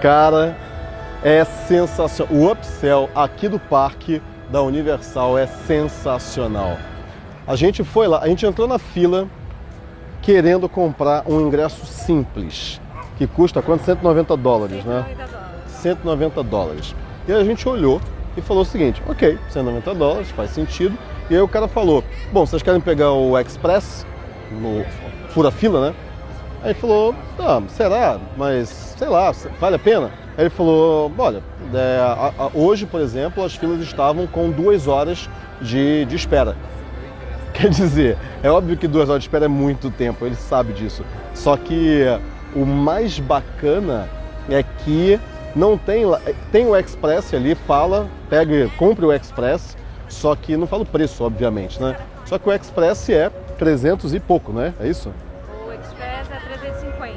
Cara, é sensacional. O upsell aqui do parque da Universal é sensacional. A gente foi lá, a gente entrou na fila querendo comprar um ingresso simples, que custa quanto? 190 dólares, 190 né? Dólares. 190 dólares. E a gente olhou e falou o seguinte, ok, 190 dólares, faz sentido. E aí o cara falou, bom, vocês querem pegar o Express, no fura fila, né? Aí ele falou, ah, será? Mas, sei lá, vale a pena? Aí ele falou, olha, é, a, a, hoje, por exemplo, as filas estavam com duas horas de, de espera. Quer dizer, é óbvio que duas horas de espera é muito tempo, ele sabe disso. Só que o mais bacana é que não tem tem o Express ali, fala, pega, compre o Express, só que não fala o preço, obviamente, né? Só que o Express é 300 e pouco, né? É isso?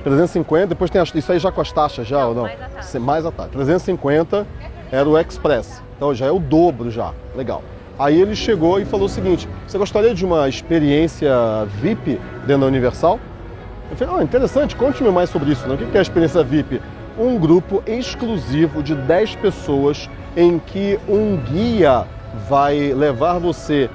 O Express é 350. 350, depois tem isso aí já com as taxas já não, ou não? Mais a taxa. Mais a taxa. 350 era o Express. Então já é o dobro já. Legal. Aí ele chegou e falou o seguinte: você gostaria de uma experiência VIP dentro da Universal? Eu falei, ah, interessante, conte-me mais sobre isso. Né? O que é a experiência VIP? Um grupo exclusivo de 10 pessoas em que um guia vai levar você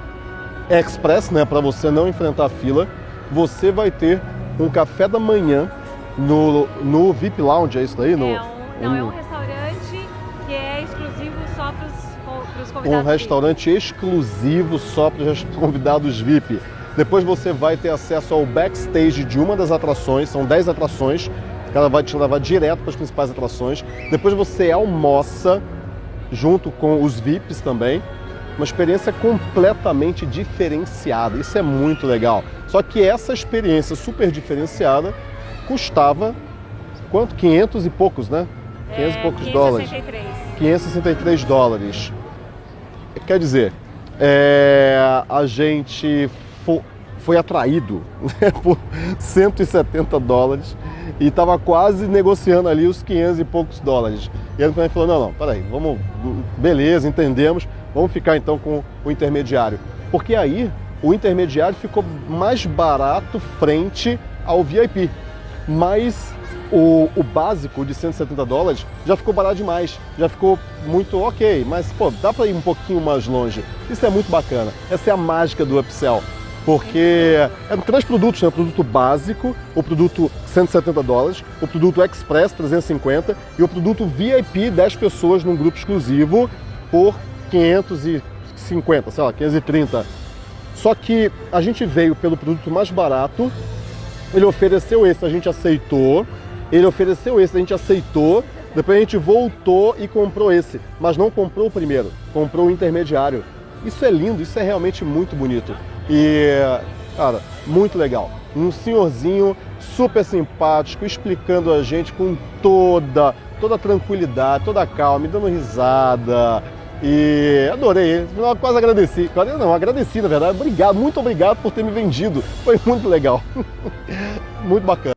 express, né, para você não enfrentar a fila. Você vai ter um café da manhã no, no VIP Lounge, é isso daí? No, é um, não, um... é um restaurante que é exclusivo só para os convidados Um restaurante VIP. exclusivo só para os convidados VIP. Depois você vai ter acesso ao backstage de uma das atrações, são 10 atrações, ela vai te levar direto para as principais atrações. Depois você almoça junto com os VIPs também uma experiência completamente diferenciada. Isso é muito legal. Só que essa experiência super diferenciada custava quanto? 500 e poucos, né? 500 é, e poucos 563. dólares. 563 dólares. Quer dizer, é, a gente foi, foi atraído né, por 170 dólares e estava quase negociando ali os 500 e poucos dólares. E ele falou, não, não, peraí, vamos, beleza, entendemos, vamos ficar então com o intermediário. Porque aí o intermediário ficou mais barato frente ao VIP. Mas o, o, básico de 170 dólares já ficou barato demais, já ficou muito ok, mas pô, dá para ir um pouquinho mais longe. Isso é muito bacana. Essa é a mágica do upsell porque é três produtos, né? O produto básico, o produto 170 dólares, o produto Express 350 e o produto VIP 10 pessoas num grupo exclusivo por 550, sei lá, 530. Só que a gente veio pelo produto mais barato, ele ofereceu esse, a gente aceitou, ele ofereceu esse, a gente aceitou, depois a gente voltou e comprou esse, mas não comprou o primeiro, comprou o intermediário. Isso é lindo, isso é realmente muito bonito. E, cara, muito legal. Um senhorzinho super simpático, explicando a gente com toda, toda tranquilidade, toda calma, me dando risada. E adorei, quase agradeci. Não, agradeci na verdade. Obrigado, muito obrigado por ter me vendido. Foi muito legal. muito bacana.